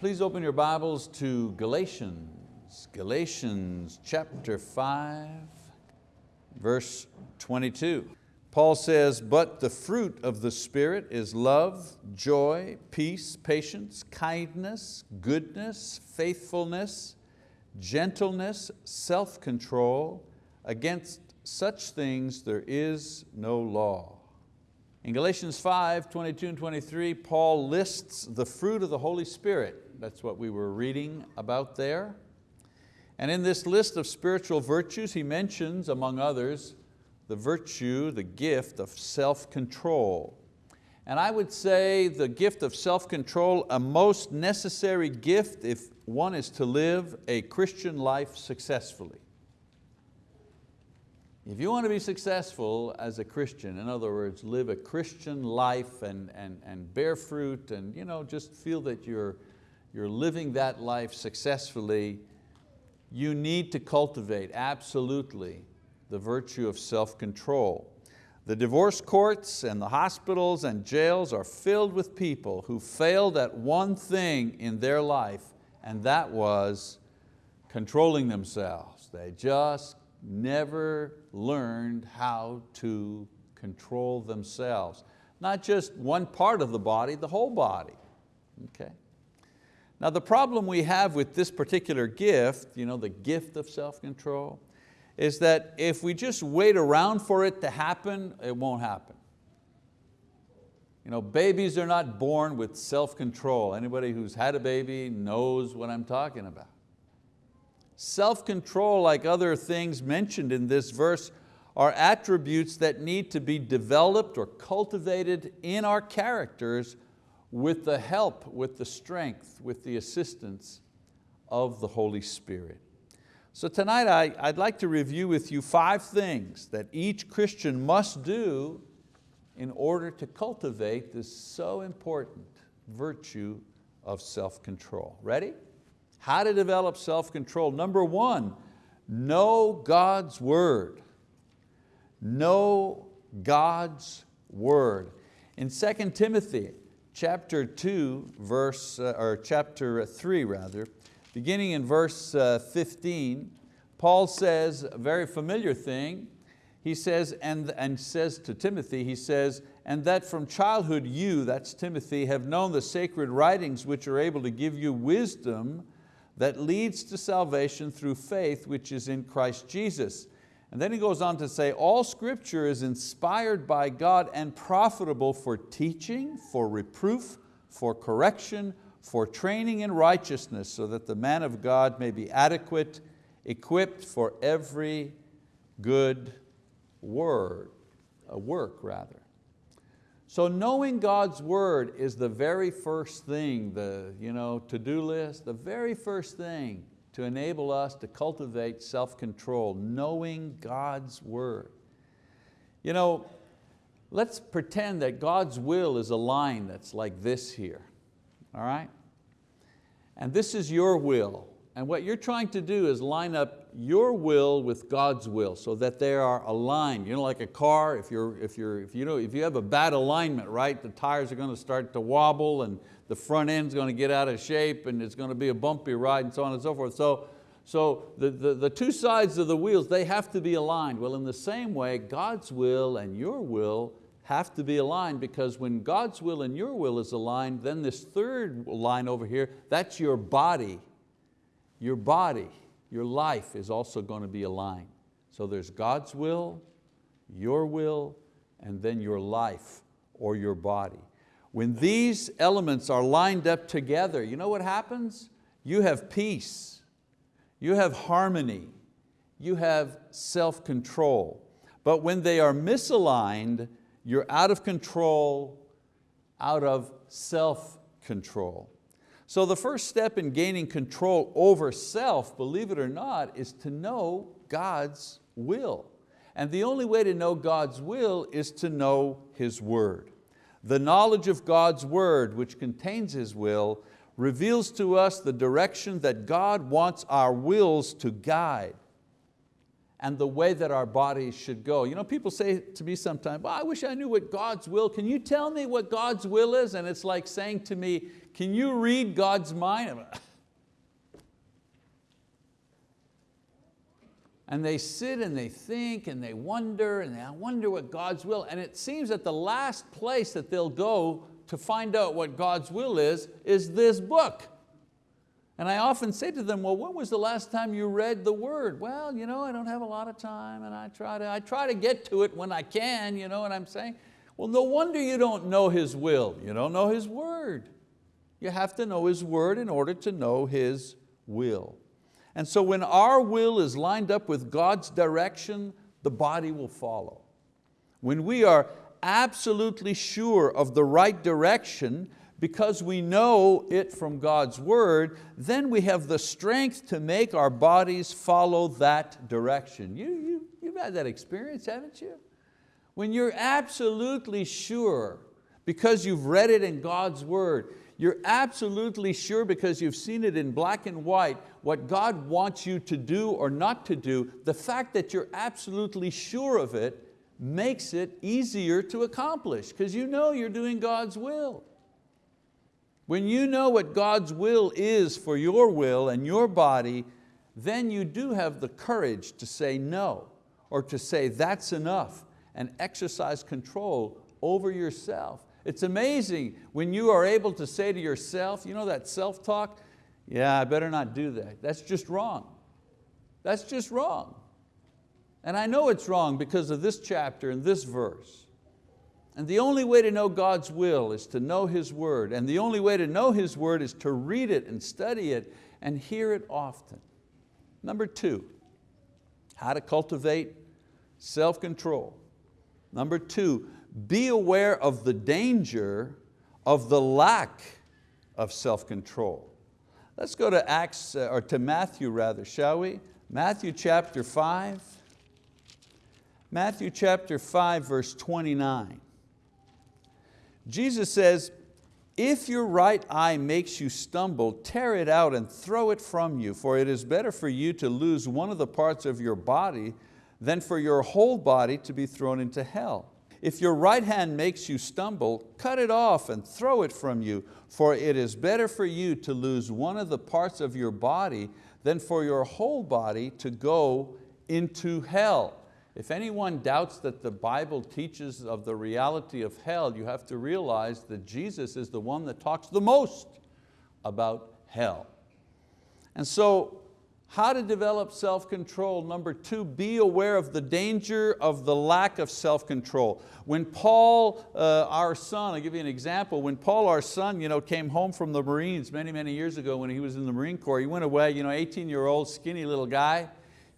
Please open your Bibles to Galatians, Galatians chapter 5, verse 22. Paul says, but the fruit of the Spirit is love, joy, peace, patience, kindness, goodness, faithfulness, gentleness, self-control. Against such things there is no law. In Galatians 5, 22 and 23, Paul lists the fruit of the Holy Spirit that's what we were reading about there. And in this list of spiritual virtues, he mentions, among others, the virtue, the gift of self-control. And I would say the gift of self-control, a most necessary gift if one is to live a Christian life successfully. If you want to be successful as a Christian, in other words, live a Christian life and, and, and bear fruit and you know, just feel that you're you're living that life successfully, you need to cultivate, absolutely, the virtue of self-control. The divorce courts and the hospitals and jails are filled with people who failed at one thing in their life, and that was controlling themselves. They just never learned how to control themselves. Not just one part of the body, the whole body. Okay? Now the problem we have with this particular gift, you know, the gift of self-control, is that if we just wait around for it to happen, it won't happen. You know, babies are not born with self-control. Anybody who's had a baby knows what I'm talking about. Self-control, like other things mentioned in this verse, are attributes that need to be developed or cultivated in our characters with the help, with the strength, with the assistance of the Holy Spirit. So tonight I, would like to review with you five things that each Christian must do in order to cultivate this so important virtue of self-control. Ready? How to develop self-control. Number one, know God's word. Know God's word. In 2 Timothy chapter 2, verse, uh, or chapter 3 rather, beginning in verse uh, 15, Paul says a very familiar thing. He says, and, and says to Timothy, he says, and that from childhood you, that's Timothy, have known the sacred writings which are able to give you wisdom that leads to salvation through faith which is in Christ Jesus. And then he goes on to say, all scripture is inspired by God and profitable for teaching, for reproof, for correction, for training in righteousness, so that the man of God may be adequate, equipped for every good word, a work rather. So knowing God's word is the very first thing, the you know, to-do list, the very first thing to enable us to cultivate self-control, knowing God's word. You know, let's pretend that God's will is a line that's like this here, all right? And this is your will. And what you're trying to do is line up your will with God's will so that they are aligned. You know, like a car, if, you're, if, you're, if, you know, if you have a bad alignment, right, the tires are going to start to wobble and the front end's going to get out of shape and it's going to be a bumpy ride and so on and so forth. So, so the, the, the two sides of the wheels, they have to be aligned. Well, in the same way, God's will and your will have to be aligned because when God's will and your will is aligned, then this third line over here, that's your body. Your body your life is also going to be aligned. So there's God's will, your will, and then your life or your body. When these elements are lined up together, you know what happens? You have peace, you have harmony, you have self-control. But when they are misaligned, you're out of control, out of self-control. So the first step in gaining control over self, believe it or not, is to know God's will. And the only way to know God's will is to know His word. The knowledge of God's word, which contains His will, reveals to us the direction that God wants our wills to guide and the way that our bodies should go. You know, people say to me sometimes, well, I wish I knew what God's will. Can you tell me what God's will is? And it's like saying to me, can you read God's mind? and they sit and they think and they wonder and they wonder what God's will. And it seems that the last place that they'll go to find out what God's will is, is this book. And I often say to them, well, when was the last time you read the word? Well, you know, I don't have a lot of time and I try to, I try to get to it when I can, you know what I'm saying? Well, no wonder you don't know His will. You don't know His word. You have to know His word in order to know His will. And so when our will is lined up with God's direction, the body will follow. When we are absolutely sure of the right direction, because we know it from God's word, then we have the strength to make our bodies follow that direction. You, you, you've had that experience, haven't you? When you're absolutely sure, because you've read it in God's word, you're absolutely sure because you've seen it in black and white what God wants you to do or not to do, the fact that you're absolutely sure of it makes it easier to accomplish because you know you're doing God's will. When you know what God's will is for your will and your body, then you do have the courage to say no or to say that's enough and exercise control over yourself. It's amazing when you are able to say to yourself, you know that self-talk, yeah, I better not do that. That's just wrong. That's just wrong. And I know it's wrong because of this chapter and this verse. And the only way to know God's will is to know His word. And the only way to know His word is to read it and study it and hear it often. Number two, how to cultivate self-control. Number two, be aware of the danger of the lack of self-control. Let's go to Acts, uh, or to Matthew rather, shall we? Matthew chapter 5. Matthew chapter 5, verse 29. Jesus says, if your right eye makes you stumble, tear it out and throw it from you, for it is better for you to lose one of the parts of your body than for your whole body to be thrown into hell. If your right hand makes you stumble, cut it off and throw it from you, for it is better for you to lose one of the parts of your body than for your whole body to go into hell. If anyone doubts that the Bible teaches of the reality of hell, you have to realize that Jesus is the one that talks the most about hell. And so how to develop self-control. Number two, be aware of the danger of the lack of self-control. When Paul, uh, our son, I'll give you an example, when Paul, our son, you know, came home from the Marines many, many years ago when he was in the Marine Corps, he went away, you know, 18 year old, skinny little guy.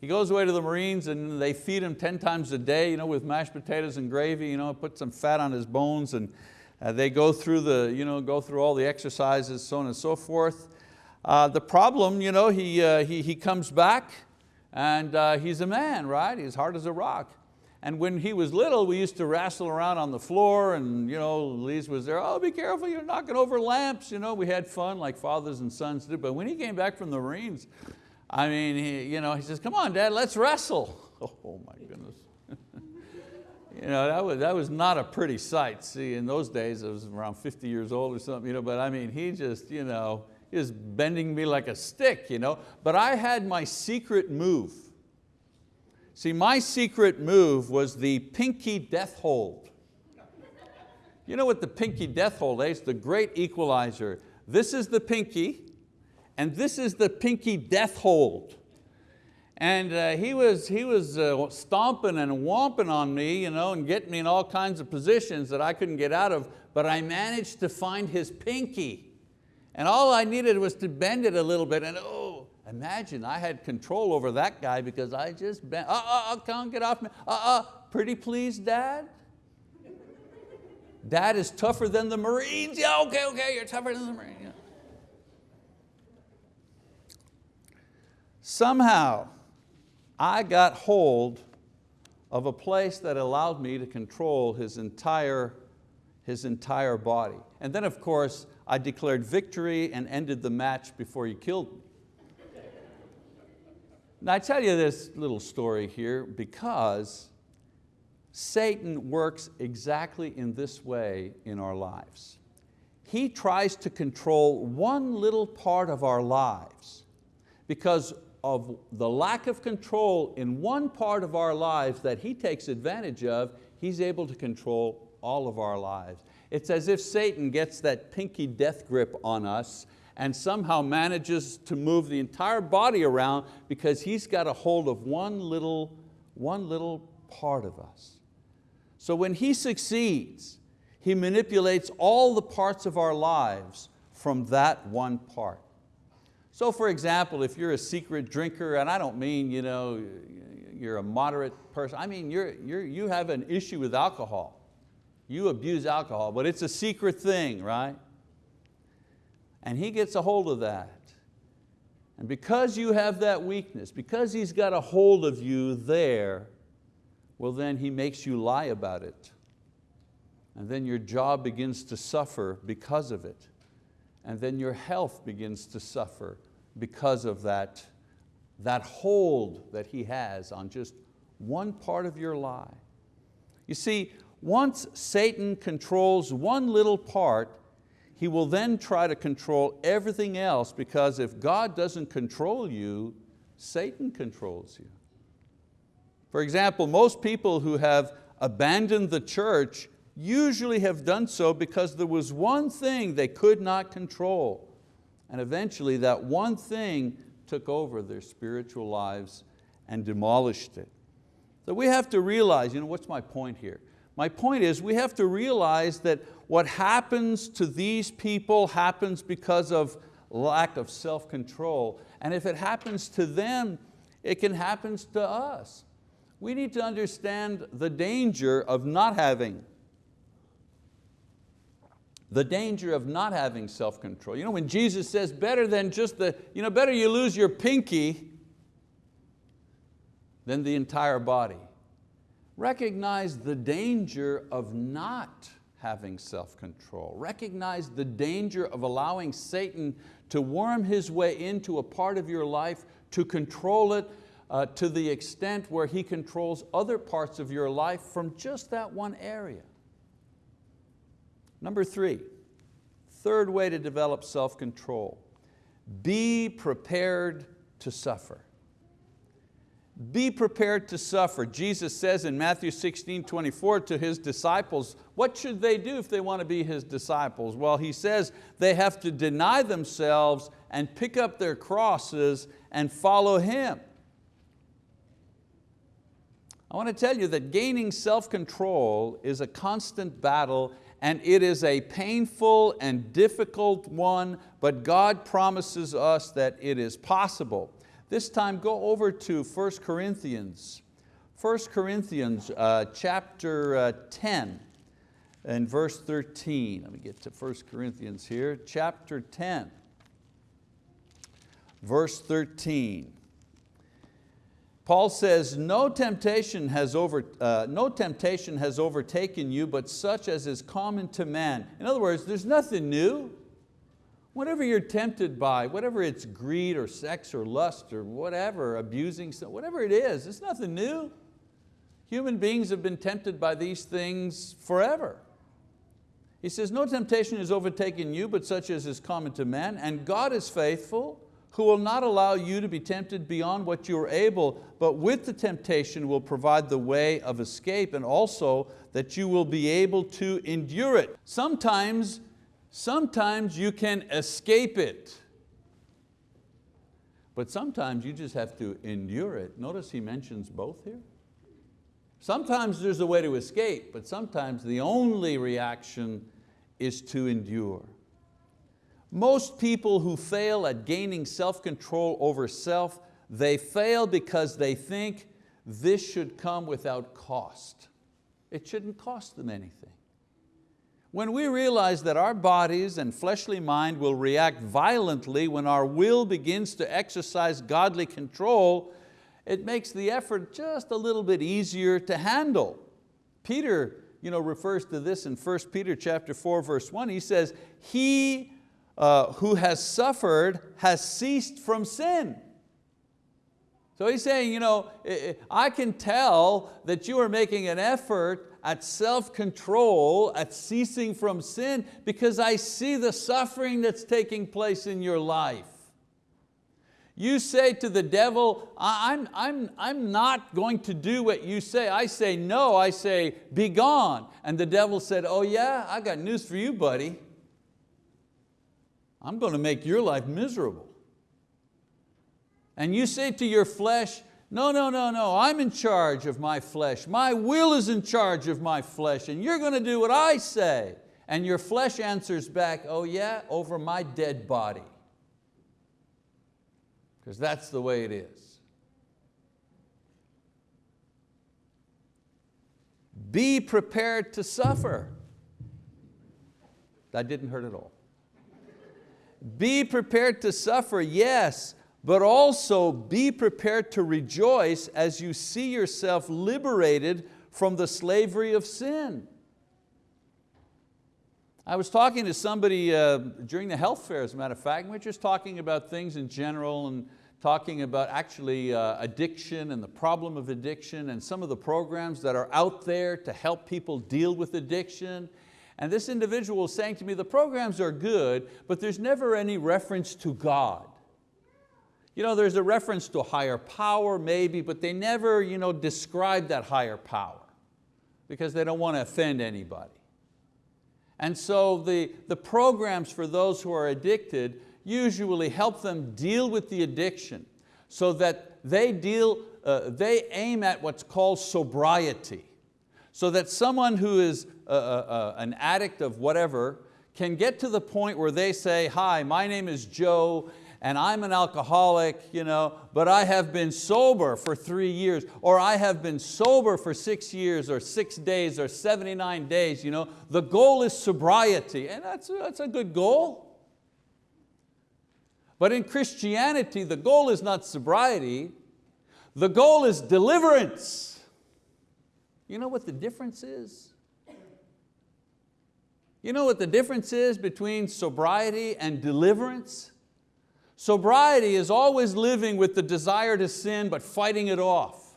He goes away to the Marines and they feed him 10 times a day you know, with mashed potatoes and gravy, you know, put some fat on his bones and uh, they go through, the, you know, go through all the exercises, so on and so forth. Uh, the problem, you know, he, uh, he, he comes back and uh, he's a man, right? He's hard as a rock. And when he was little, we used to wrestle around on the floor and you know, Lise was there, oh, be careful, you're knocking over lamps. You know, we had fun like fathers and sons did. But when he came back from the Marines, I mean, he, you know, he says, come on, Dad, let's wrestle. Oh my goodness. you know, that was, that was not a pretty sight. See, in those days, I was around 50 years old or something, you know, but I mean, he just, you know, is bending me like a stick, you know? but I had my secret move. See, my secret move was the pinky death hold. You know what the pinky death hold is? The great equalizer. This is the pinky, and this is the pinky death hold. And uh, he was, he was uh, stomping and whomping on me you know, and getting me in all kinds of positions that I couldn't get out of, but I managed to find his pinky. And all I needed was to bend it a little bit and oh, imagine I had control over that guy because I just bent, uh, uh, uh, can't get off me, uh, uh, pretty please dad? Dad is tougher than the Marines? Yeah, okay, okay, you're tougher than the Marines. Yeah. Somehow, I got hold of a place that allowed me to control his entire, his entire body. And then of course, I declared victory and ended the match before he killed me. Now I tell you this little story here because Satan works exactly in this way in our lives. he tries to control one little part of our lives because of the lack of control in one part of our lives that he takes advantage of, he's able to control all of our lives. It's as if Satan gets that pinky death grip on us and somehow manages to move the entire body around because he's got a hold of one little, one little part of us. So when he succeeds, he manipulates all the parts of our lives from that one part. So for example, if you're a secret drinker, and I don't mean you know, you're a moderate person, I mean you're, you're, you have an issue with alcohol. You abuse alcohol, but it's a secret thing, right? And he gets a hold of that. And because you have that weakness, because he's got a hold of you there, well then he makes you lie about it. And then your job begins to suffer because of it. And then your health begins to suffer because of that, that hold that he has on just one part of your life. You see, once Satan controls one little part, he will then try to control everything else because if God doesn't control you, Satan controls you. For example, most people who have abandoned the church usually have done so because there was one thing they could not control. And eventually that one thing took over their spiritual lives and demolished it. So we have to realize, you know, what's my point here? My point is we have to realize that what happens to these people happens because of lack of self-control. And if it happens to them, it can happen to us. We need to understand the danger of not having the danger of not having self-control. You know, when Jesus says better than just the, you know, better you lose your pinky than the entire body. Recognize the danger of not having self-control. Recognize the danger of allowing Satan to worm his way into a part of your life, to control it uh, to the extent where he controls other parts of your life from just that one area. Number three, third way to develop self-control, be prepared to suffer. Be prepared to suffer. Jesus says in Matthew 16, 24 to His disciples, what should they do if they want to be His disciples? Well, He says they have to deny themselves and pick up their crosses and follow Him. I want to tell you that gaining self-control is a constant battle and it is a painful and difficult one, but God promises us that it is possible. This time go over to 1 Corinthians. 1 Corinthians uh, chapter uh, 10 and verse 13. Let me get to 1 Corinthians here, chapter 10, verse 13. Paul says, no temptation, has over, uh, no temptation has overtaken you but such as is common to man. In other words, there's nothing new. Whatever you're tempted by, whatever it's greed or sex or lust or whatever, abusing, whatever it is, it's nothing new. Human beings have been tempted by these things forever. He says, no temptation has overtaken you but such as is common to man, and God is faithful, who will not allow you to be tempted beyond what you are able, but with the temptation will provide the way of escape and also that you will be able to endure it. Sometimes, sometimes you can escape it, but sometimes you just have to endure it. Notice he mentions both here. Sometimes there's a way to escape, but sometimes the only reaction is to endure. Most people who fail at gaining self-control over self, they fail because they think this should come without cost. It shouldn't cost them anything. When we realize that our bodies and fleshly mind will react violently when our will begins to exercise godly control, it makes the effort just a little bit easier to handle. Peter you know, refers to this in 1 Peter chapter 4, verse 1. He says, he uh, who has suffered has ceased from sin. So he's saying, you know, I can tell that you are making an effort at self-control, at ceasing from sin, because I see the suffering that's taking place in your life. You say to the devil, I'm, I'm, I'm not going to do what you say. I say no, I say be gone. And the devil said, oh yeah, I got news for you, buddy. I'm going to make your life miserable. And you say to your flesh, no, no, no, no, I'm in charge of my flesh. My will is in charge of my flesh and you're going to do what I say. And your flesh answers back, oh yeah, over my dead body because that's the way it is. Be prepared to suffer. That didn't hurt at all. Be prepared to suffer, yes, but also be prepared to rejoice as you see yourself liberated from the slavery of sin. I was talking to somebody uh, during the health fair, as a matter of fact, we are just talking about things in general and talking about actually uh, addiction and the problem of addiction and some of the programs that are out there to help people deal with addiction. And this individual was saying to me, the programs are good, but there's never any reference to God. You know, there's a reference to a higher power maybe, but they never you know, describe that higher power because they don't want to offend anybody. And so the, the programs for those who are addicted usually help them deal with the addiction so that they, deal, uh, they aim at what's called sobriety. So that someone who is uh, uh, uh, an addict of whatever can get to the point where they say, hi, my name is Joe and I'm an alcoholic, you know, but I have been sober for three years, or I have been sober for six years, or six days, or 79 days. You know. The goal is sobriety, and that's, that's a good goal. But in Christianity, the goal is not sobriety, the goal is deliverance. You know what the difference is? You know what the difference is between sobriety and deliverance? Sobriety is always living with the desire to sin but fighting it off.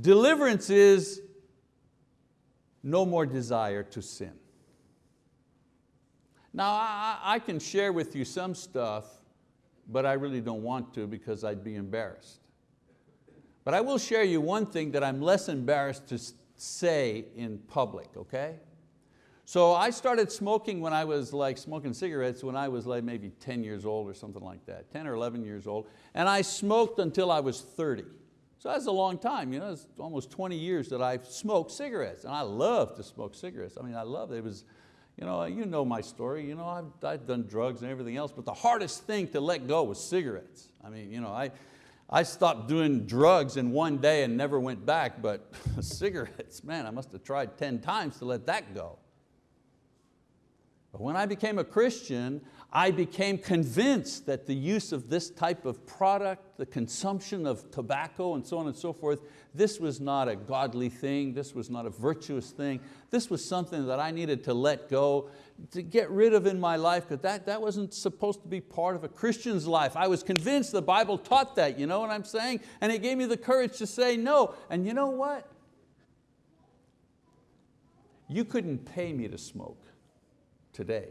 Deliverance is no more desire to sin. Now I, I can share with you some stuff, but I really don't want to because I'd be embarrassed. But I will share you one thing that I'm less embarrassed to say in public, okay? So I started smoking when I was like smoking cigarettes when I was like maybe 10 years old or something like that, 10 or 11 years old. And I smoked until I was 30. So that's a long time, you know, it's almost 20 years that I've smoked cigarettes. And I love to smoke cigarettes. I mean, I love it. It was, you know, you know my story. You know, I've, I've done drugs and everything else, but the hardest thing to let go was cigarettes. I mean, you know, I, I stopped doing drugs in one day and never went back, but cigarettes, man, I must have tried 10 times to let that go. But when I became a Christian, I became convinced that the use of this type of product, the consumption of tobacco and so on and so forth, this was not a godly thing, this was not a virtuous thing, this was something that I needed to let go, to get rid of in my life, because that, that wasn't supposed to be part of a Christian's life. I was convinced the Bible taught that, you know what I'm saying? And it gave me the courage to say no. And you know what? You couldn't pay me to smoke today.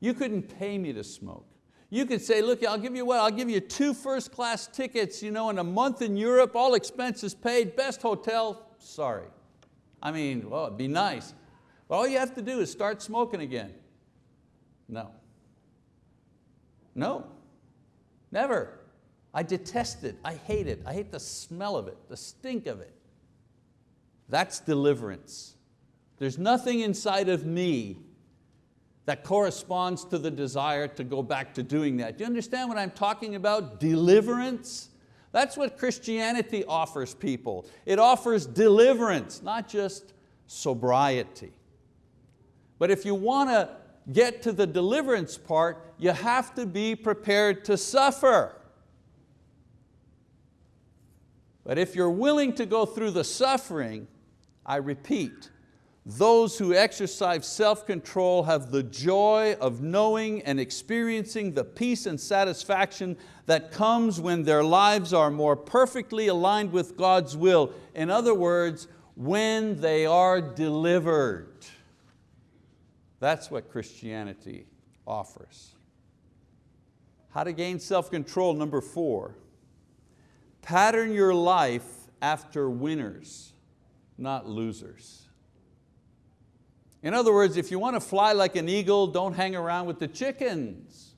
You couldn't pay me to smoke. You could say, look, I'll give you what? I'll give you two first class tickets you know, in a month in Europe, all expenses paid, best hotel, sorry. I mean, well, it'd be nice. But all you have to do is start smoking again. No. No, never. I detest it, I hate it. I hate the smell of it, the stink of it. That's deliverance. There's nothing inside of me that corresponds to the desire to go back to doing that. Do you understand what I'm talking about? Deliverance? That's what Christianity offers people. It offers deliverance, not just sobriety. But if you want to get to the deliverance part, you have to be prepared to suffer. But if you're willing to go through the suffering, I repeat, those who exercise self-control have the joy of knowing and experiencing the peace and satisfaction that comes when their lives are more perfectly aligned with God's will. In other words, when they are delivered. That's what Christianity offers. How to gain self-control, number four. Pattern your life after winners, not losers. In other words, if you want to fly like an eagle, don't hang around with the chickens.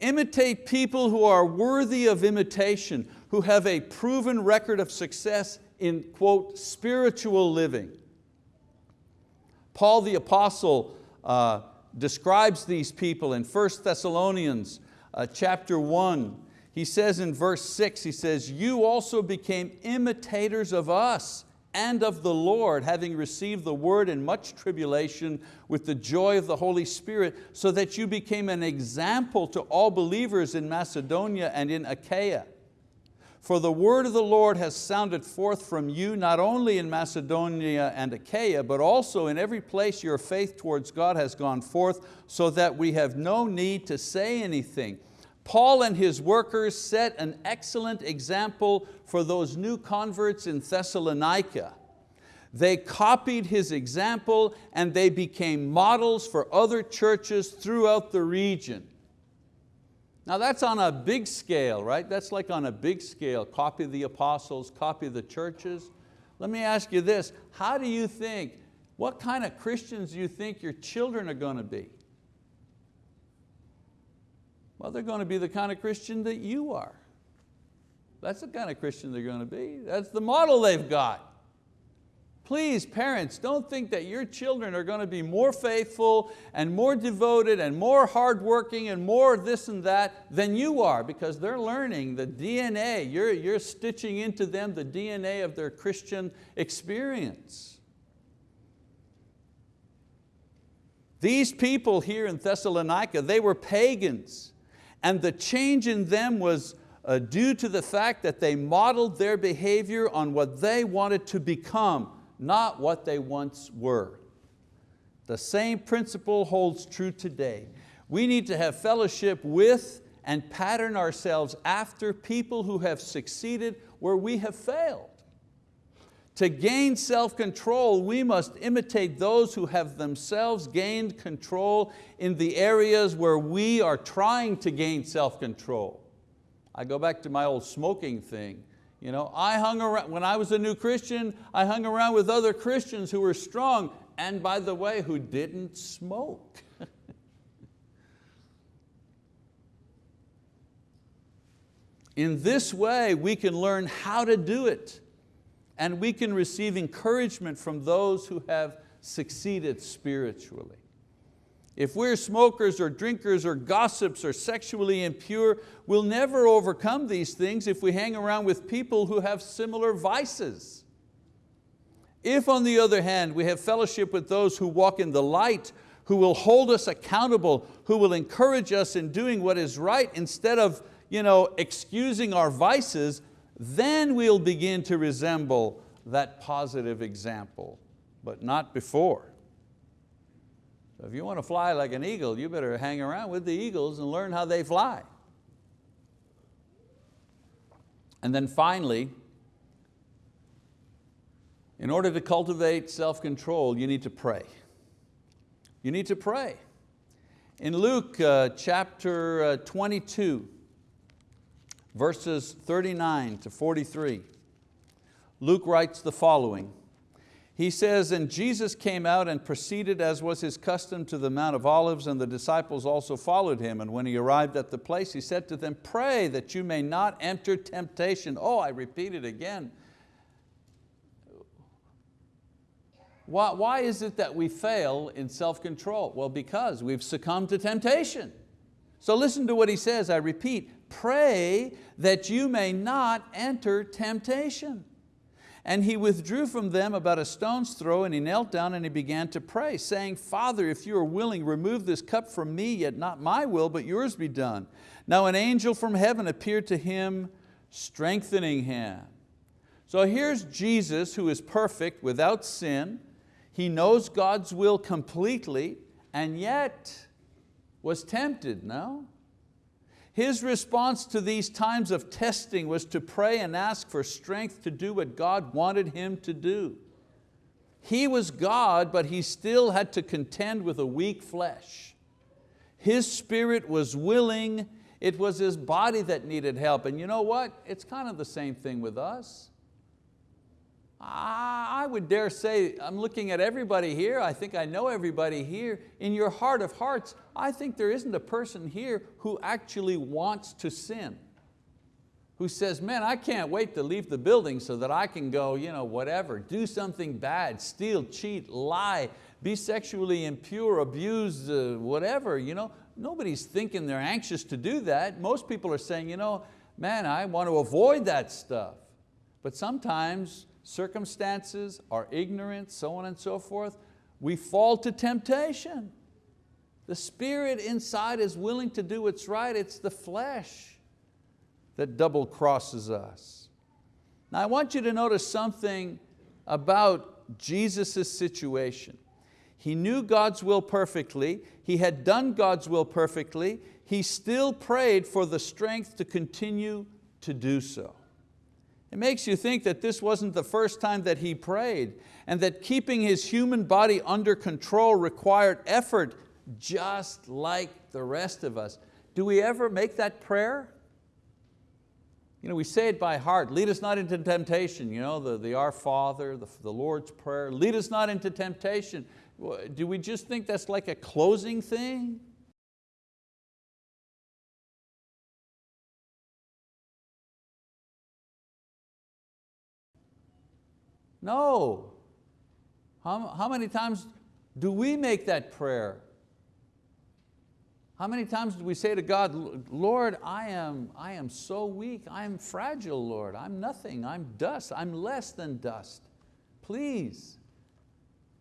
Imitate people who are worthy of imitation, who have a proven record of success in, quote, spiritual living. Paul the apostle uh, describes these people in 1 Thessalonians uh, chapter 1. He says in verse 6, he says, you also became imitators of us and of the Lord, having received the word in much tribulation with the joy of the Holy Spirit, so that you became an example to all believers in Macedonia and in Achaia. For the word of the Lord has sounded forth from you, not only in Macedonia and Achaia, but also in every place your faith towards God has gone forth, so that we have no need to say anything. Paul and his workers set an excellent example for those new converts in Thessalonica. They copied his example and they became models for other churches throughout the region. Now that's on a big scale, right? That's like on a big scale, copy the apostles, copy the churches. Let me ask you this, how do you think, what kind of Christians do you think your children are going to be? Well, they're going to be the kind of Christian that you are. That's the kind of Christian they're going to be. That's the model they've got. Please, parents, don't think that your children are going to be more faithful and more devoted and more hardworking and more this and that than you are because they're learning the DNA. You're, you're stitching into them the DNA of their Christian experience. These people here in Thessalonica, they were pagans. And the change in them was uh, due to the fact that they modeled their behavior on what they wanted to become, not what they once were. The same principle holds true today. We need to have fellowship with and pattern ourselves after people who have succeeded where we have failed. To gain self-control, we must imitate those who have themselves gained control in the areas where we are trying to gain self-control. I go back to my old smoking thing. You know, I hung around, when I was a new Christian, I hung around with other Christians who were strong and by the way, who didn't smoke. In this way, we can learn how to do it and we can receive encouragement from those who have succeeded spiritually. If we're smokers or drinkers or gossips or sexually impure, we'll never overcome these things if we hang around with people who have similar vices. If on the other hand, we have fellowship with those who walk in the light, who will hold us accountable, who will encourage us in doing what is right instead of you know, excusing our vices, then we'll begin to resemble that positive example, but not before. So if you want to fly like an eagle, you better hang around with the eagles and learn how they fly. And then finally, in order to cultivate self-control, you need to pray. You need to pray. In Luke uh, chapter uh, 22, verses 39 to 43. Luke writes the following. He says, and Jesus came out and proceeded as was his custom to the Mount of Olives and the disciples also followed him. And when he arrived at the place, he said to them, pray that you may not enter temptation. Oh, I repeat it again. Why, why is it that we fail in self-control? Well, because we've succumbed to temptation. So listen to what he says, I repeat, pray that you may not enter temptation. And he withdrew from them about a stone's throw and he knelt down and he began to pray, saying, Father, if you are willing, remove this cup from me, yet not my will, but yours be done. Now an angel from heaven appeared to him, strengthening him. So here's Jesus who is perfect, without sin. He knows God's will completely and yet was tempted, no? His response to these times of testing was to pray and ask for strength to do what God wanted him to do. He was God, but he still had to contend with a weak flesh. His spirit was willing, it was his body that needed help. And you know what? It's kind of the same thing with us. I would dare say, I'm looking at everybody here, I think I know everybody here. In your heart of hearts, I think there isn't a person here who actually wants to sin. Who says, man, I can't wait to leave the building so that I can go, you know, whatever, do something bad, steal, cheat, lie, be sexually impure, abuse, uh, whatever. You know? Nobody's thinking they're anxious to do that. Most people are saying, you know, man, I want to avoid that stuff. But sometimes circumstances, our ignorance, so on and so forth, we fall to temptation. The spirit inside is willing to do what's right, it's the flesh that double crosses us. Now I want you to notice something about Jesus' situation. He knew God's will perfectly, he had done God's will perfectly, he still prayed for the strength to continue to do so. It makes you think that this wasn't the first time that he prayed and that keeping his human body under control required effort just like the rest of us. Do we ever make that prayer? You know, we say it by heart, lead us not into temptation, you know, the, the Our Father, the, the Lord's Prayer, lead us not into temptation. Do we just think that's like a closing thing? No. How, how many times do we make that prayer? How many times do we say to God, Lord, I am, I am so weak, I am fragile, Lord, I'm nothing, I'm dust, I'm less than dust. Please.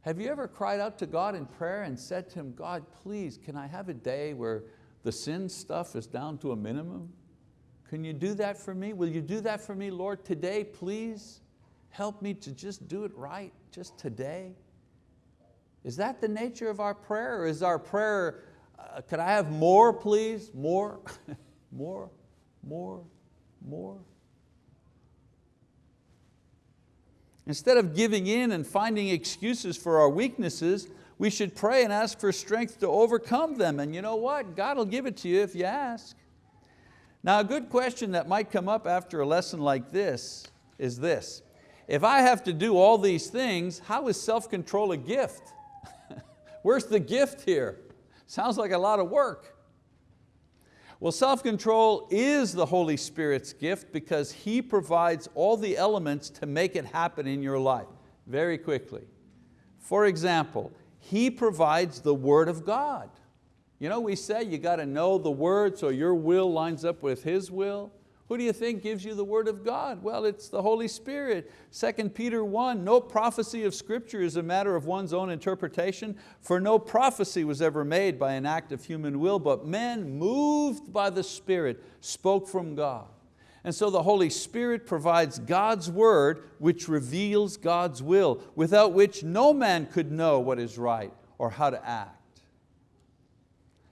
Have you ever cried out to God in prayer and said to Him, God, please, can I have a day where the sin stuff is down to a minimum? Can you do that for me? Will you do that for me, Lord, today, please? Help me to just do it right, just today? Is that the nature of our prayer? Or is our prayer, uh, could I have more please? More, more, more, more? Instead of giving in and finding excuses for our weaknesses, we should pray and ask for strength to overcome them. And you know what? God will give it to you if you ask. Now a good question that might come up after a lesson like this is this. If I have to do all these things, how is self-control a gift? Where's the gift here? Sounds like a lot of work. Well, self-control is the Holy Spirit's gift because He provides all the elements to make it happen in your life, very quickly. For example, He provides the word of God. You know, we say you got to know the word so your will lines up with His will. Who do you think gives you the word of God? Well, it's the Holy Spirit. 2 Peter 1, no prophecy of scripture is a matter of one's own interpretation, for no prophecy was ever made by an act of human will, but men moved by the Spirit spoke from God. And so the Holy Spirit provides God's word which reveals God's will, without which no man could know what is right or how to act.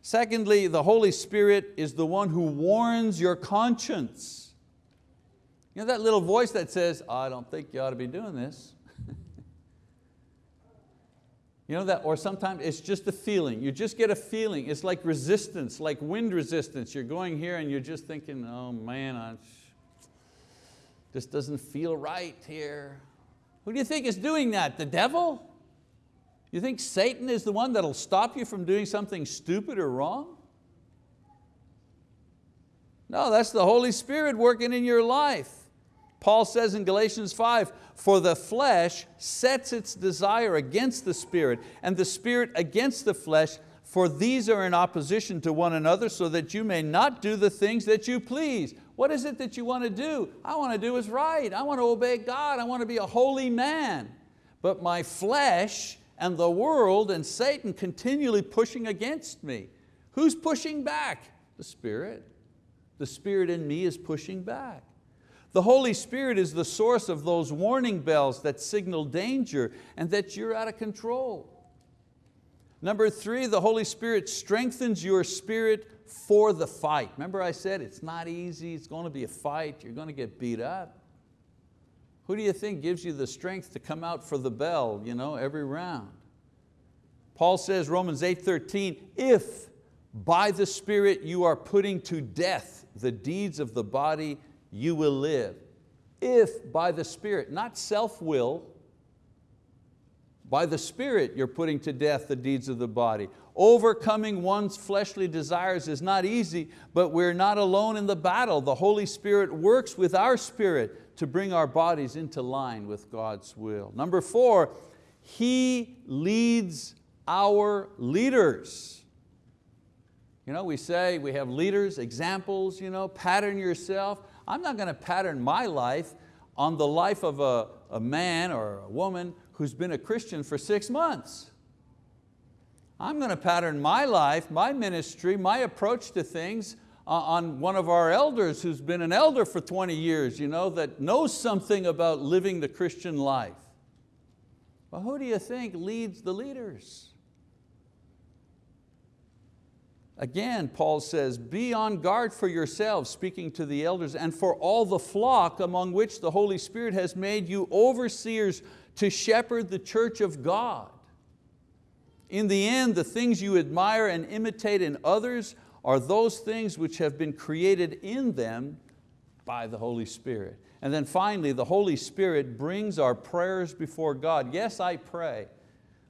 Secondly, the Holy Spirit is the one who warns your conscience. You know that little voice that says, I don't think you ought to be doing this. you know that, or sometimes it's just a feeling. You just get a feeling. It's like resistance, like wind resistance. You're going here and you're just thinking, oh man, I, this doesn't feel right here. Who do you think is doing that? The devil? You think Satan is the one that'll stop you from doing something stupid or wrong? No, that's the Holy Spirit working in your life. Paul says in Galatians 5, for the flesh sets its desire against the spirit and the spirit against the flesh, for these are in opposition to one another so that you may not do the things that you please. What is it that you want to do? I want to do what's right. I want to obey God. I want to be a holy man. But my flesh and the world and Satan continually pushing against me. Who's pushing back? The Spirit. The Spirit in me is pushing back. The Holy Spirit is the source of those warning bells that signal danger and that you're out of control. Number three, the Holy Spirit strengthens your spirit for the fight. Remember I said it's not easy, it's going to be a fight, you're going to get beat up. Who do you think gives you the strength to come out for the bell you know, every round? Paul says, Romans 8:13, if by the Spirit you are putting to death the deeds of the body, you will live. If by the Spirit, not self-will, by the Spirit you're putting to death the deeds of the body. Overcoming one's fleshly desires is not easy, but we're not alone in the battle. The Holy Spirit works with our spirit to bring our bodies into line with God's will. Number four, He leads our leaders. You know, we say we have leaders, examples, you know, pattern yourself. I'm not going to pattern my life on the life of a, a man or a woman who's been a Christian for six months. I'm going to pattern my life, my ministry, my approach to things on one of our elders who's been an elder for 20 years, you know, that knows something about living the Christian life. Well, who do you think leads the leaders? Again, Paul says, be on guard for yourselves, speaking to the elders, and for all the flock among which the Holy Spirit has made you overseers to shepherd the church of God. In the end, the things you admire and imitate in others are those things which have been created in them by the Holy Spirit. And then finally, the Holy Spirit brings our prayers before God. Yes, I pray.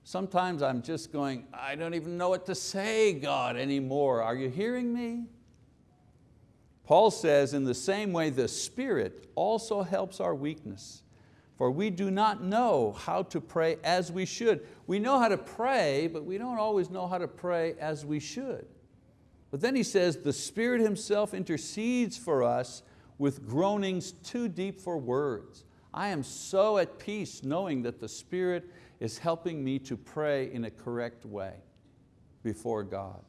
Sometimes I'm just going, I don't even know what to say, God, anymore. Are you hearing me? Paul says, in the same way, the Spirit also helps our weakness for we do not know how to pray as we should. We know how to pray, but we don't always know how to pray as we should. But then he says, the Spirit Himself intercedes for us with groanings too deep for words. I am so at peace knowing that the Spirit is helping me to pray in a correct way before God.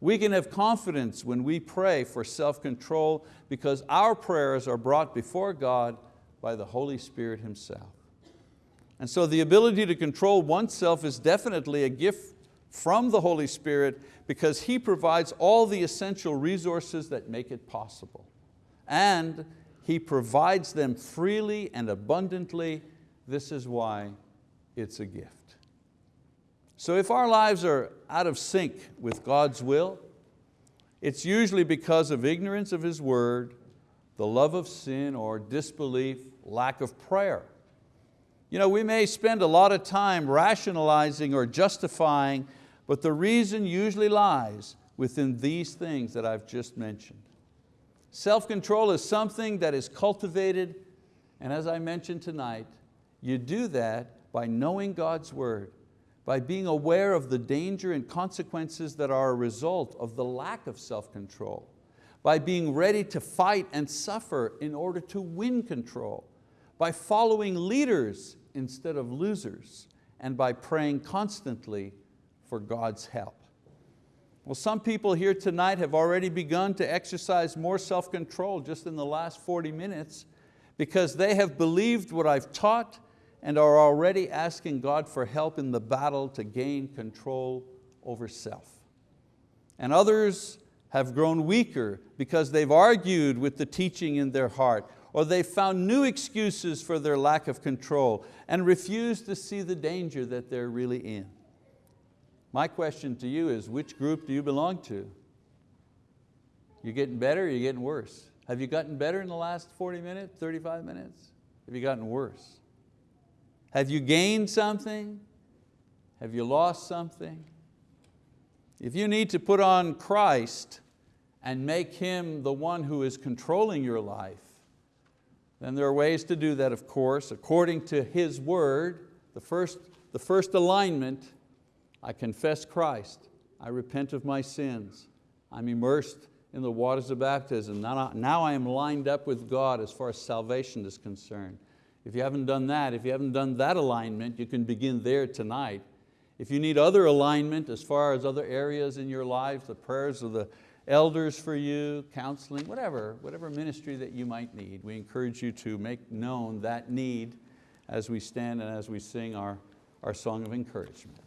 We can have confidence when we pray for self-control because our prayers are brought before God by the Holy Spirit Himself. And so the ability to control oneself is definitely a gift from the Holy Spirit because He provides all the essential resources that make it possible. And He provides them freely and abundantly. This is why it's a gift. So if our lives are out of sync with God's will, it's usually because of ignorance of His word, the love of sin or disbelief, lack of prayer. You know, we may spend a lot of time rationalizing or justifying, but the reason usually lies within these things that I've just mentioned. Self-control is something that is cultivated, and as I mentioned tonight, you do that by knowing God's word, by being aware of the danger and consequences that are a result of the lack of self-control, by being ready to fight and suffer in order to win control, by following leaders instead of losers, and by praying constantly for God's help. Well, some people here tonight have already begun to exercise more self-control just in the last 40 minutes because they have believed what I've taught and are already asking God for help in the battle to gain control over self. And others have grown weaker because they've argued with the teaching in their heart or they've found new excuses for their lack of control and refused to see the danger that they're really in. My question to you is, which group do you belong to? You getting better or you getting worse? Have you gotten better in the last 40 minutes, 35 minutes? Have you gotten worse? Have you gained something? Have you lost something? If you need to put on Christ and make Him the one who is controlling your life, then there are ways to do that, of course, according to His word. The first, the first alignment, I confess Christ, I repent of my sins, I'm immersed in the waters of baptism. Now, I am lined up with God as far as salvation is concerned. If you haven't done that, if you haven't done that alignment, you can begin there tonight. If you need other alignment as far as other areas in your life, the prayers of the elders for you, counseling, whatever, whatever ministry that you might need. We encourage you to make known that need as we stand and as we sing our, our song of encouragement.